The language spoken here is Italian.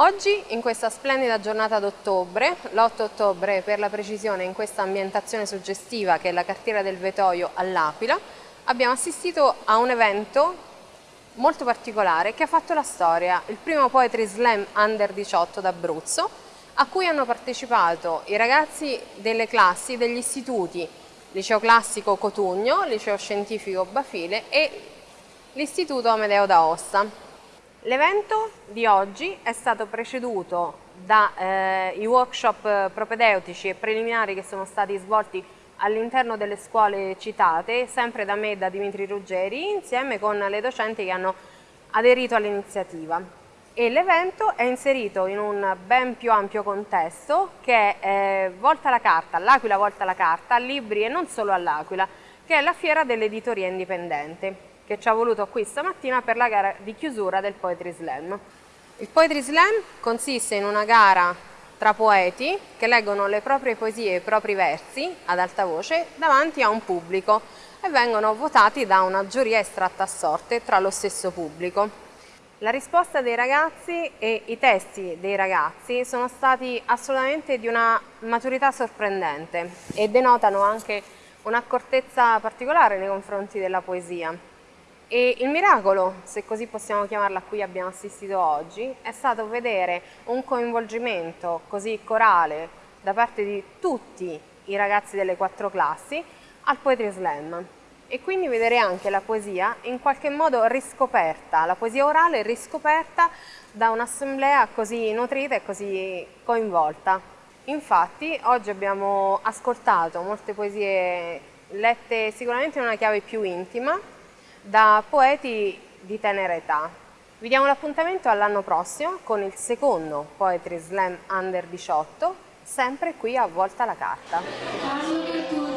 Oggi, in questa splendida giornata d'ottobre, l'8 ottobre per la precisione, in questa ambientazione suggestiva che è la cartiera del Vetoio all'Aquila, abbiamo assistito a un evento molto particolare che ha fatto la storia, il primo Poetry Slam Under 18 d'Abruzzo, a cui hanno partecipato i ragazzi delle classi degli istituti Liceo Classico Cotugno, Liceo Scientifico Bafile e l'Istituto Amedeo d'Aosta. L'evento di oggi è stato preceduto dai eh, workshop propedeutici e preliminari che sono stati svolti all'interno delle scuole citate, sempre da me e da Dimitri Ruggeri, insieme con le docenti che hanno aderito all'iniziativa. E l'evento è inserito in un ben più ampio contesto che è eh, Volta la Carta, l'Aquila Volta la Carta, libri e non solo all'Aquila, che è la fiera dell'editoria indipendente che ci ha voluto qui stamattina per la gara di chiusura del Poetry Slam. Il Poetry Slam consiste in una gara tra poeti che leggono le proprie poesie e i propri versi ad alta voce davanti a un pubblico e vengono votati da una giuria estratta a sorte tra lo stesso pubblico. La risposta dei ragazzi e i testi dei ragazzi sono stati assolutamente di una maturità sorprendente e denotano anche un'accortezza particolare nei confronti della poesia. E il miracolo, se così possiamo chiamarla a cui abbiamo assistito oggi, è stato vedere un coinvolgimento così corale da parte di tutti i ragazzi delle quattro classi al Poetry Slam e quindi vedere anche la poesia in qualche modo riscoperta, la poesia orale riscoperta da un'assemblea così nutrita e così coinvolta. Infatti oggi abbiamo ascoltato molte poesie lette sicuramente in una chiave più intima, da poeti di tenera età. Vi diamo l'appuntamento all'anno prossimo con il secondo Poetry Slam Under 18, sempre qui a Volta la Carta.